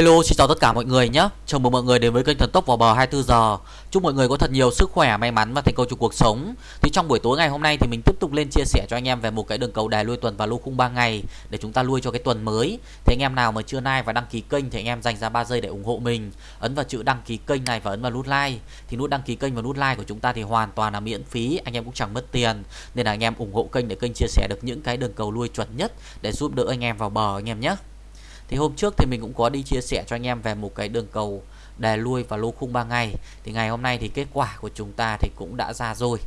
Hello xin chào tất cả mọi người nhé. Chào mừng mọi người đến với kênh Thần Tốc vào bờ 24 giờ. Chúc mọi người có thật nhiều sức khỏe, may mắn và thành công trong cuộc sống. Thì trong buổi tối ngày hôm nay thì mình tiếp tục lên chia sẻ cho anh em về một cái đường cầu đài lui tuần và lô khung 3 ngày Để chúng ta lui cho cái tuần mới. Thì anh em nào mà chưa like và đăng ký kênh thì anh em dành ra 3 giây để ủng hộ mình. Ấn vào chữ đăng ký kênh này và ấn vào nút like. Thì nút đăng ký kênh và nút like của chúng ta thì hoàn toàn là miễn phí Anh em cũng chẳng mất tiền. Nên là anh em ủng hộ kênh để kênh chia sẻ được những cái đường cầu lui chuẩn nhất Để giúp đỡ anh em vào bờ anh em nhé thì hôm trước thì mình cũng có đi chia sẻ cho anh em về một cái đường cầu đè lui và lô khung 3 ngày. Thì ngày hôm nay thì kết quả của chúng ta thì cũng đã ra rồi.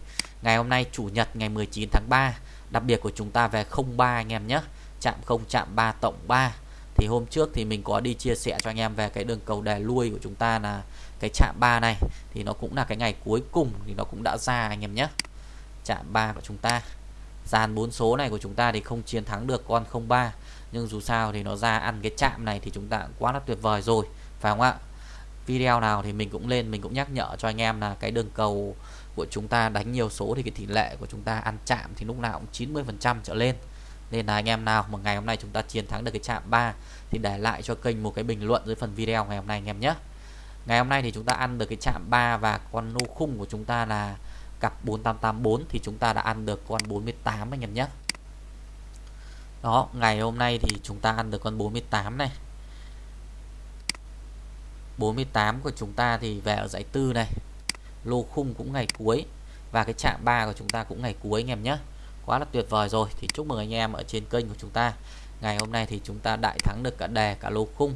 Ngày hôm nay chủ nhật ngày 19 tháng 3 đặc biệt của chúng ta về 03 anh em nhé. Chạm 0 chạm 3 tổng 3 thì hôm trước thì mình có đi chia sẻ cho anh em về cái đường cầu đè lui của chúng ta là cái chạm 3 này. Thì nó cũng là cái ngày cuối cùng thì nó cũng đã ra anh em nhé. Chạm 3 của chúng ta. Dàn bốn số này của chúng ta thì không chiến thắng được con 03 nhưng dù sao thì nó ra ăn cái chạm này thì chúng ta quá là tuyệt vời rồi, phải không ạ? Video nào thì mình cũng lên, mình cũng nhắc nhở cho anh em là cái đường cầu của chúng ta đánh nhiều số thì cái tỷ lệ của chúng ta ăn chạm thì lúc nào cũng 90% trở lên. Nên là anh em nào mà ngày hôm nay chúng ta chiến thắng được cái chạm 3 thì để lại cho kênh một cái bình luận dưới phần video ngày hôm nay anh em nhé. Ngày hôm nay thì chúng ta ăn được cái chạm 3 và con nô khung của chúng ta là cặp 4884 thì chúng ta đã ăn được con 48 anh em nhé đó, ngày hôm nay thì chúng ta ăn được con 48 này. 48 của chúng ta thì về ở giải tư này. Lô khung cũng ngày cuối và cái chạm 3 của chúng ta cũng ngày cuối anh em nhé. Quá là tuyệt vời rồi. Thì chúc mừng anh em ở trên kênh của chúng ta. Ngày hôm nay thì chúng ta đại thắng được cả đề, cả lô khung.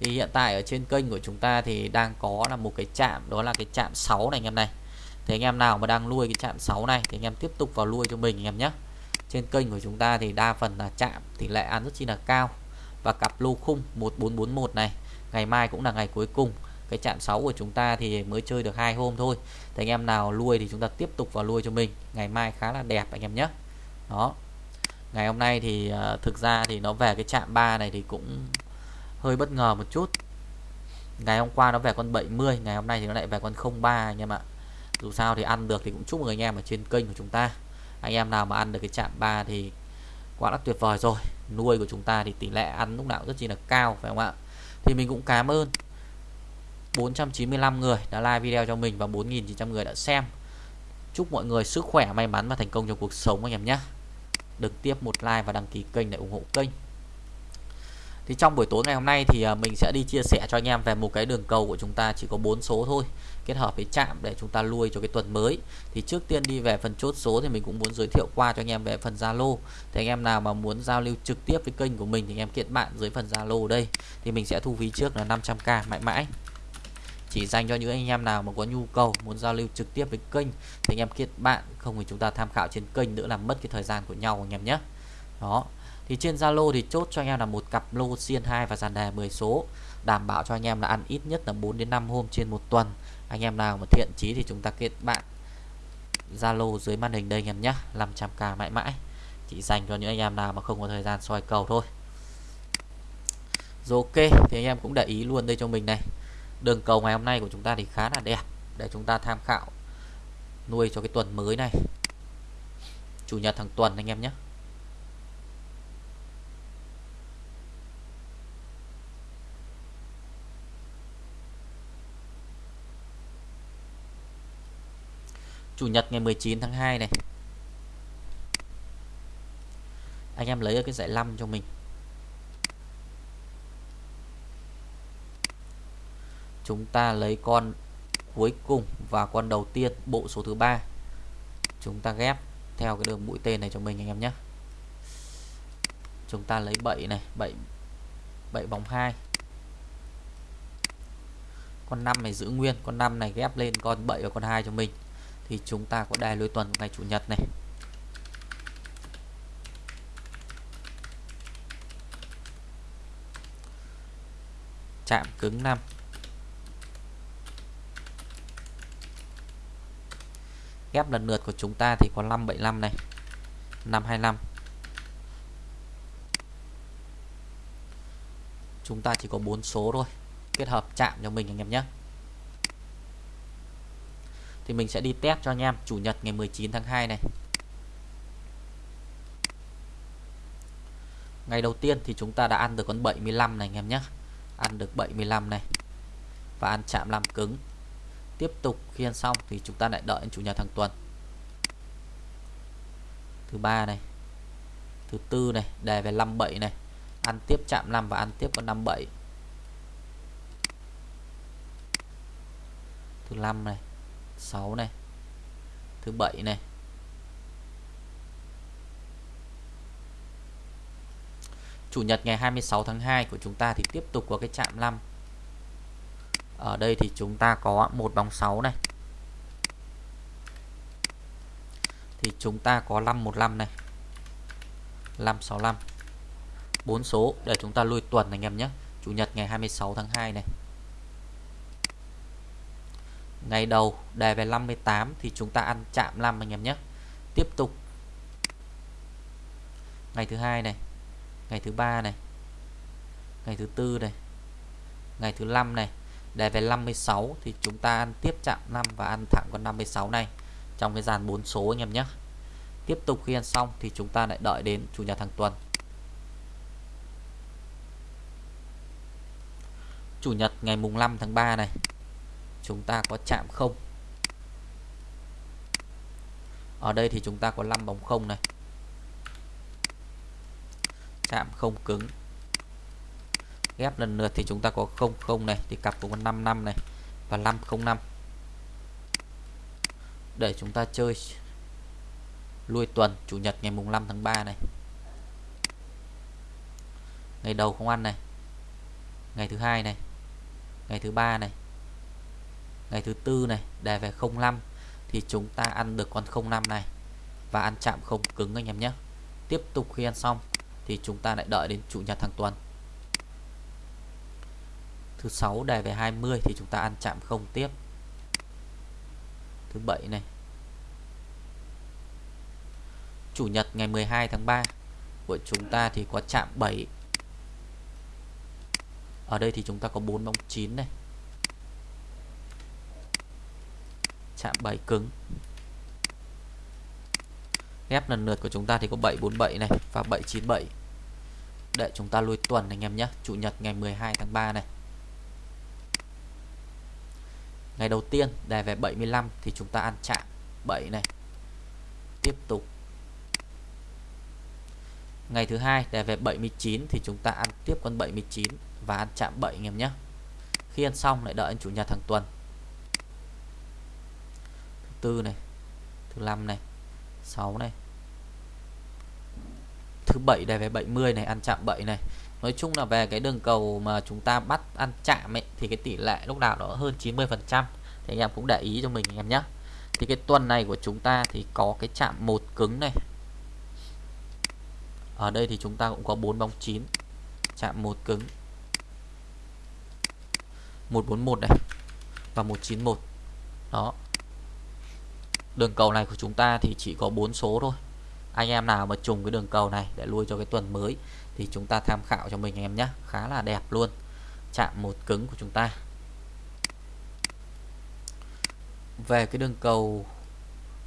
Thì hiện tại ở trên kênh của chúng ta thì đang có là một cái chạm, đó là cái chạm 6 này anh em này. Thì anh em nào mà đang nuôi cái chạm 6 này thì anh em tiếp tục vào nuôi cho mình anh em nhé trên kênh của chúng ta thì đa phần là chạm tỷ lệ ăn rất chi là cao. Và cặp lô khung 1441 này ngày mai cũng là ngày cuối cùng. Cái chạm 6 của chúng ta thì mới chơi được hai hôm thôi. Thì anh em nào nuôi thì chúng ta tiếp tục vào nuôi cho mình. Ngày mai khá là đẹp anh em nhé. Đó. Ngày hôm nay thì uh, thực ra thì nó về cái chạm 3 này thì cũng hơi bất ngờ một chút. Ngày hôm qua nó về con 70 ngày hôm nay thì nó lại về con 03 anh em ạ. Dù sao thì ăn được thì cũng chúc mừng anh em ở trên kênh của chúng ta anh em nào mà ăn được cái chạm 3 thì quá là tuyệt vời rồi. Nuôi của chúng ta thì tỷ lệ ăn lúc nào rất chi là cao, phải không ạ? Thì mình cũng cảm ơn 495 người đã like video cho mình và 4.900 người đã xem. Chúc mọi người sức khỏe, may mắn và thành công trong cuộc sống anh em nhé. Đừng tiếp một like và đăng ký kênh để ủng hộ kênh thì trong buổi tối ngày hôm nay thì à, mình sẽ đi chia sẻ cho anh em về một cái đường cầu của chúng ta chỉ có bốn số thôi, kết hợp với chạm để chúng ta lui cho cái tuần mới. Thì trước tiên đi về phần chốt số thì mình cũng muốn giới thiệu qua cho anh em về phần Zalo. Thì anh em nào mà muốn giao lưu trực tiếp với kênh của mình thì anh em kết bạn dưới phần Zalo đây. Thì mình sẽ thu phí trước là 500k mãi mãi. Chỉ dành cho những anh em nào mà có nhu cầu, muốn giao lưu trực tiếp với kênh thì anh em kết bạn, không thì chúng ta tham khảo trên kênh nữa làm mất cái thời gian của nhau anh em nhé. Đó thì trên Zalo thì chốt cho anh em là một cặp lô xiên 2 và dàn đề 10 số. Đảm bảo cho anh em là ăn ít nhất là 4 đến 5 hôm trên một tuần. Anh em nào mà thiện chí thì chúng ta kết bạn. Zalo dưới màn hình đây anh em nhé 500k mãi mãi. Chỉ dành cho những anh em nào mà không có thời gian soi cầu thôi. Rồi ok, thì anh em cũng để ý luôn đây cho mình này. Đường cầu ngày hôm nay của chúng ta thì khá là đẹp, để chúng ta tham khảo nuôi cho cái tuần mới này. Chủ nhật thằng tuần anh em nhé Chủ nhật ngày 19 tháng 2 này. Anh em lấy ở cái giải 5 cho mình. Chúng ta lấy con cuối cùng và con đầu tiên, bộ số thứ ba. Chúng ta ghép theo cái đường mũi tên này cho mình anh em nhé. Chúng ta lấy 7 này 7 7 bóng 2 Con 5 này giữ nguyên, Con 5 này ghép lên con 7 và con 2 cho mình thì chúng ta có đài lối tuần ngày chủ nhật này. Chạm cứng 5 ghép lần lượt của chúng ta thì có 575 này 525 chúng ta chỉ có 4 số thôi, kết hợp chạm cho mình anh em nhé thì mình sẽ đi test cho anh em, chủ nhật ngày 19 tháng 2 này. Ngày đầu tiên thì chúng ta đã ăn được con 75 này anh em nhé. Ăn được 75 này. Và ăn chạm làm cứng. Tiếp tục khi ăn xong thì chúng ta lại đợi chủ nhật hàng tuần. Thứ ba này. Thứ tư này đề về 57 này. Ăn tiếp chạm 5 và ăn tiếp con 57 thứ năm này. 6 này. Thứ bảy này. Chủ nhật ngày 26 tháng 2 của chúng ta thì tiếp tục có cái chạm 5 ở đây thì chúng ta có một bóng 6 này. Thì chúng ta có 515 này. 565 bốn số, để chúng ta lui tuần anh em nhé. Chủ nhật ngày 26 tháng 2 này. Ngày đầu đề về 58 thì chúng ta ăn chạm 5 anh em nhé. Tiếp tục. Ngày thứ hai này, Ngày thứ ba này, Ngày thứ tư này, Ngày thứ năm này, Đề về 56 thì chúng ta ăn tiếp chạm 5 và ăn thẳng con 56 này Trong cái dàn 4 số anh em nhé. Tiếp tục khi ăn xong thì chúng ta lại đợi đến chủ nhật hàng tuần. Chủ nhật ngày mùng 5 tháng 3 này Chúng ta có chạm không? Ở đây thì chúng ta có 5 bóng không này. Chạm không cứng. Ghép lần lượt thì chúng ta có 00 này, Thì cặp cũng có 55 này Và 505 Để chúng ta chơi lui tuần, Chủ nhật ngày mùng 5 tháng 3 này. Ngày đầu không ăn này. Ngày thứ hai này. Ngày thứ ba này. Ngày thứ tư này, Đề về 05 Thì chúng ta ăn được con 05 này. Và ăn chạm không cứng anh em nhé. Tiếp tục khi ăn xong, Thì chúng ta lại đợi đến chủ nhật hàng tuần. Thứ sáu, đề về 20 Thì chúng ta ăn chạm không tiếp. Thứ bảy này. Chủ nhật ngày 12 tháng 3 Của chúng ta thì có chạm 7 Ở đây thì chúng ta có 4 bóng 9 này. Chạm 7 cứng. Ghép lần lượt của chúng ta thì có 747 này Và 797 Để chúng ta lui tuần anh em nhé. Chủ nhật ngày 12 tháng 3 này. Ngày đầu tiên đề về 75 Thì chúng ta ăn chạm 7 này. Tiếp tục. Ngày thứ hai đề về 79 thì chúng ta ăn tiếp con 79 và ăn chạm 7 anh em nhé. Khi ăn xong lại đợi anh chủ nhật hàng tuần. Thứ tư này, thứ năm này, 6 này. Thứ bảy này về 70 này ăn chạm 7 này. Nói chung là về cái đường cầu mà chúng ta bắt ăn chạm ấy thì cái tỷ lệ lúc nào nó hơn 90 phần trăm Thì anh em cũng để ý cho mình anh em nhé. Thì cái tuần này của chúng ta thì có cái chạm một cứng này ở đây thì chúng ta cũng có 4 bóng 9 chạm một cứng 141 này và 191 đó đường cầu này của chúng ta thì chỉ có 4 số thôi. Anh em nào mà trùng cái đường cầu này để lui cho cái tuần mới thì chúng ta tham khảo cho mình anh em nhé. Khá là đẹp luôn. Chạm một cứng của chúng ta. Về cái đường cầu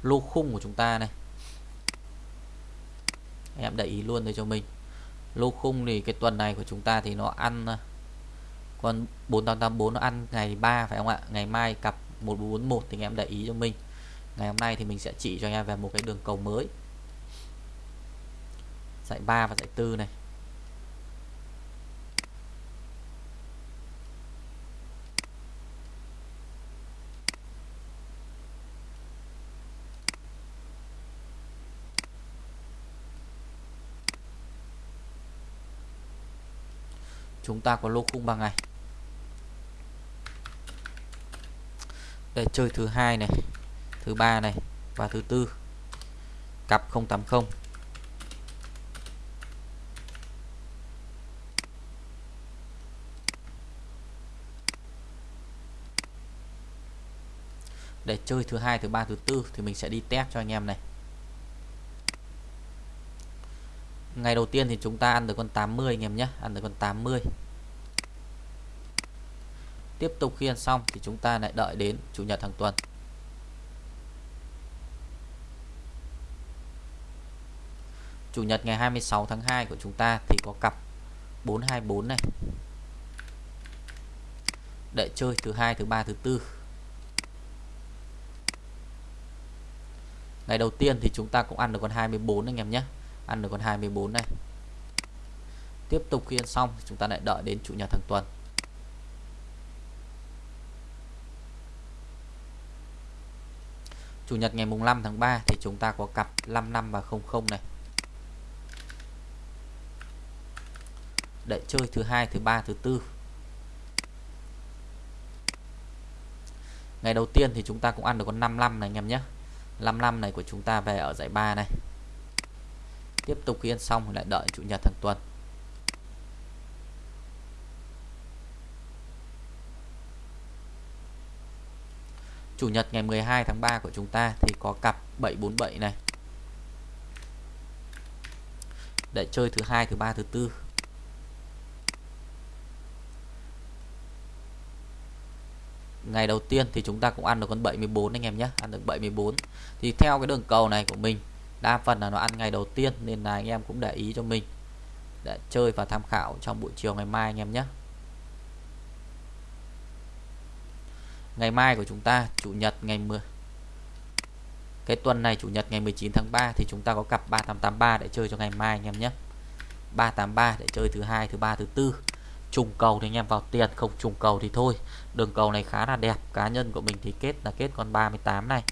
lô khung của chúng ta này. Em để ý luôn đây cho mình. Lô khung thì cái tuần này của chúng ta thì nó ăn à, con 4884 nó ăn ngày 3 phải không ạ? Ngày mai cặp 1441 thì em để ý cho mình ngày hôm nay thì mình sẽ chỉ cho anh em về một cái đường cầu mới. Dạy 3 và dạy 4 này. Chúng ta có lô khung bằng này để chơi thứ hai này thứ ba này và thứ tư. Cặp 080 để chơi thứ hai, thứ ba, thứ tư thì mình sẽ đi test cho anh em này. Ngày đầu tiên thì chúng ta ăn được con 80 anh em nhé, ăn được con 80 tiếp tục khi ăn xong thì chúng ta lại đợi đến chủ nhật hàng tuần. Chủ nhật ngày 26 tháng 2 của chúng ta thì có cặp 424 này. Đợi chơi thứ hai, thứ ba, thứ tư. Ngày đầu tiên thì chúng ta cũng ăn được con 24 anh em nhé. Ăn được con 24 này. Tiếp tục khi ăn xong chúng ta lại đợi đến chủ nhật hàng tuần. Chủ nhật ngày mùng 5 tháng 3 thì chúng ta có cặp 55 và 00 này. Để chơi thứ hai, thứ ba, thứ tư. Ngày đầu tiên thì chúng ta cũng ăn được con 55 này anh em nhé. 55 này của chúng ta về ở giải 3 này. Tiếp tục khi ăn xong lại đợi chủ nhật hàng tuần. Chủ nhật ngày 12 tháng 3 của chúng ta thì có cặp 747 này. Để chơi thứ hai, thứ ba, thứ tư. Ngày đầu tiên thì chúng ta cũng ăn được con 74 anh em nhé, ăn được 74 thì theo cái đường cầu này của mình, đa phần là nó ăn ngày đầu tiên nên là anh em cũng để ý cho mình. Để chơi và tham khảo trong buổi chiều ngày mai anh em nhé. Ngày mai của chúng ta, chủ nhật ngày 10 cái tuần này chủ nhật ngày 19 tháng 3 thì chúng ta có cặp 3883 để chơi cho ngày mai anh em nhé. 383 để chơi thứ hai, thứ ba, thứ tư trùng cầu thì anh em vào tiền, không trùng cầu thì thôi. Đường cầu này khá là đẹp, cá nhân của mình thì kết là kết con 38 này.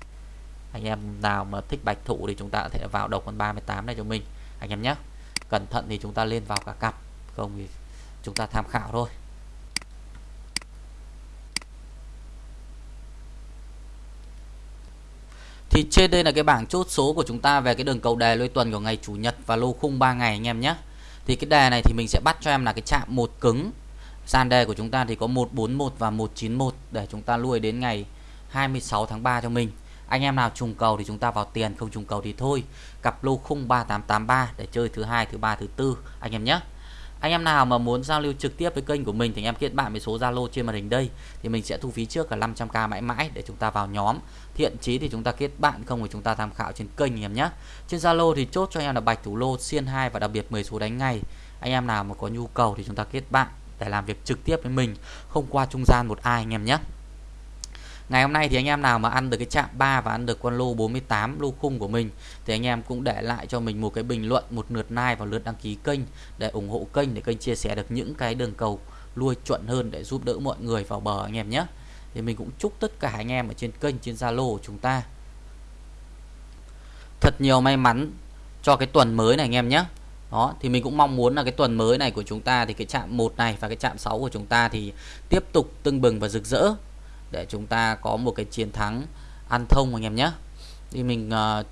Anh em nào mà thích bạch thủ thì chúng ta có thể vào đầu con 38 này cho mình. Anh em nhé. Cẩn thận thì chúng ta lên vào cả cặp, không thì chúng ta tham khảo thôi. Thì trên đây là cái bảng chốt số của chúng ta về cái đường cầu đề lôi tuần của ngày chủ nhật và lô khung 3 ngày anh em nhé. Thì cái đề này thì mình sẽ bắt cho em là cái chạm một cứng. Sàn đề của chúng ta thì có 141 và 191 để chúng ta nuôi đến ngày 26 tháng 3 cho mình. Anh em nào trùng cầu thì chúng ta vào tiền, không trùng cầu thì thôi. Cặp lô khung 3883 để chơi thứ hai, thứ ba, thứ tư anh em nhé anh em nào mà muốn giao lưu trực tiếp với kênh của mình thì anh em kết bạn với số Zalo trên màn hình đây. Thì mình sẽ thu phí trước là 500k mãi mãi để chúng ta vào nhóm. Thiện chí thì chúng ta kết bạn, không thì chúng ta tham khảo trên kênh anh em nhé. Trên Zalo thì chốt cho anh em là bạch thủ lô, xiên 2 và đặc biệt 10 số đánh ngày anh em nào mà có nhu cầu thì chúng ta kết bạn để làm việc trực tiếp với mình, không qua trung gian một ai anh em nhé. Ngày hôm nay thì anh em nào mà ăn được cái chạm 3 và ăn được con lô 48 lô khung của mình thì anh em cũng để lại cho mình một cái bình luận, một lượt like và lượt đăng ký kênh để ủng hộ kênh để kênh chia sẻ được những cái đường cầu lui chuẩn hơn để giúp đỡ mọi người vào bờ anh em nhé. Thì mình cũng chúc tất cả anh em ở trên kênh trên Zalo của chúng ta thật nhiều may mắn cho cái tuần mới này anh em nhé. Đó, thì mình cũng mong muốn là cái tuần mới này của chúng ta thì cái chạm 1 này và cái chạm 6 của chúng ta thì tiếp tục tưng bừng và rực rỡ để chúng ta có một cái chiến thắng ăn thông anh em nhé. Thì mình uh,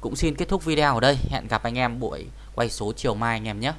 cũng xin kết thúc video ở đây. Hẹn gặp anh em buổi quay số chiều mai anh em nhé.